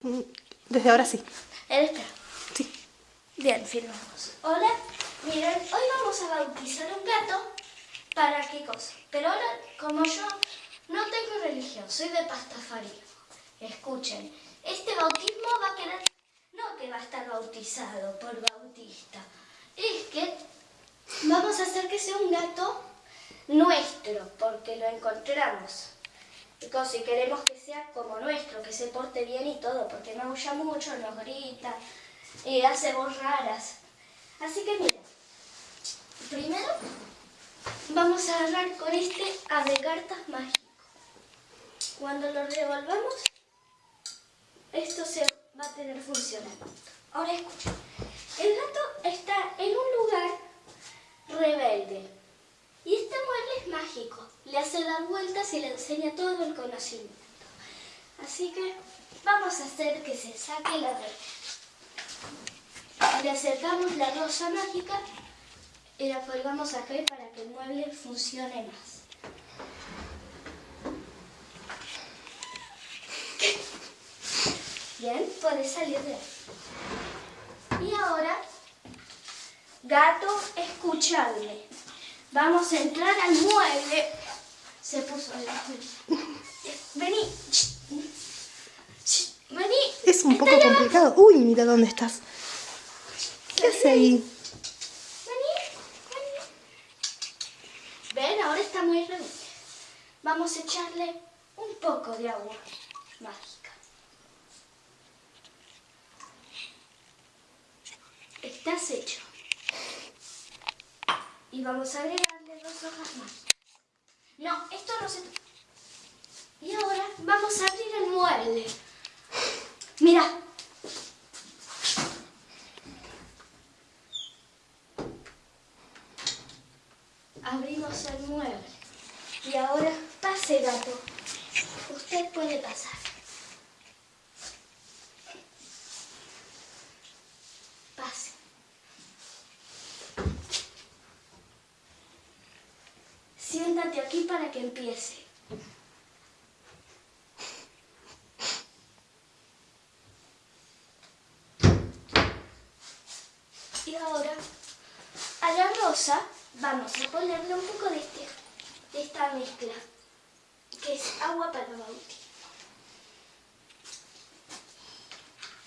Mm, desde ahora sí. ¿Eres espera. Sí. Bien, firmamos. Hola, miren, hoy vamos a bautizar un gato. ¿Para qué cosa? Pero ahora, como yo no tengo religión, soy de pastafarismo. Escuchen, este bautismo va a querer, no que va a estar bautizado por bautista, es que vamos a hacer que sea un gato nuestro, porque lo encontramos. Si queremos que sea como nuestro, que se porte bien y todo, porque no huya mucho, nos grita, y hace voz raras. Así que mira, primero vamos a agarrar con este ave cartas mágico. Cuando lo revolvamos, esto se va a tener funcionando. Ahora escucha, el gato está en un lugar rebelde y este mueble es hace dar vueltas y le enseña todo el conocimiento. Así que vamos a hacer que se saque la red. Le acercamos la rosa mágica y la colgamos acá para que el mueble funcione más. Bien, puede salir de ahí. Y ahora, gato, escuchadme. Vamos a entrar al mueble. Se puso el Vení. Vení. Es un poco complicado. Uy, mira dónde estás. ¿Qué hace ahí? Vení. Vení. Ven, ahora está muy rebelde. Vamos a echarle un poco de agua mágica. Estás hecho. Y vamos a agregarle dos hojas. No, esto no se... Y ahora vamos a abrir el mueble. Mira. Abrimos el mueble. Y ahora pase, gato. Usted puede pasar. Pase. Siéntate aquí para que empiece. Y ahora, a la rosa vamos a ponerle un poco de, este, de esta mezcla, que es agua para bautismo.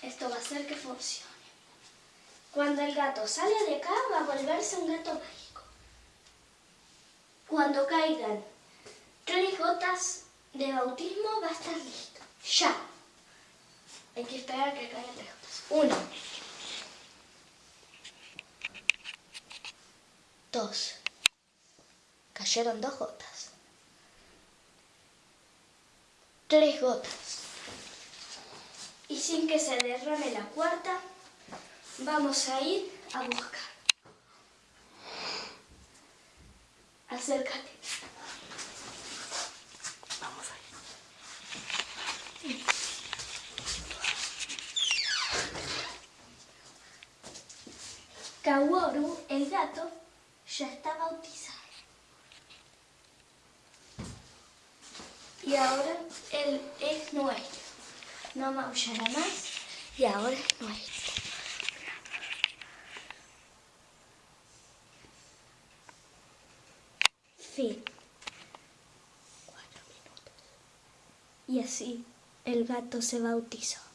Esto va a hacer que funcione. Cuando el gato sale de acá, va a volverse un gato. Cuando caigan tres gotas de bautismo, va a estar listo. Ya. Hay que esperar a que caigan tres gotas. Uno. Dos. Cayeron dos gotas. Tres gotas. Y sin que se derrame la cuarta, vamos a ir a buscar. Acércate. Vamos a ir. Kaworu, el gato, ya está bautizado. Y ahora él es nuestro. No maullará más y ahora es nuestro. Fin. Y así el gato se bautizó.